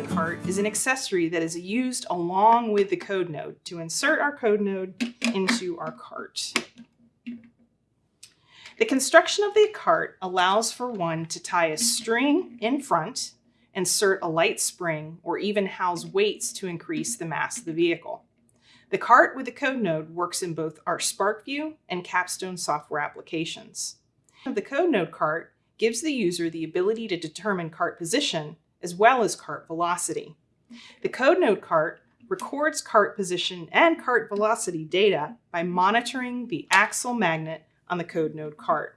cart is an accessory that is used along with the code node to insert our code node into our cart. The construction of the cart allows for one to tie a string in front, insert a light spring, or even house weights to increase the mass of the vehicle. The cart with the code node works in both our SPARKvue and Capstone software applications. The code node cart gives the user the ability to determine cart position as well as cart velocity. The code node cart records cart position and cart velocity data by monitoring the axle magnet on the code node cart.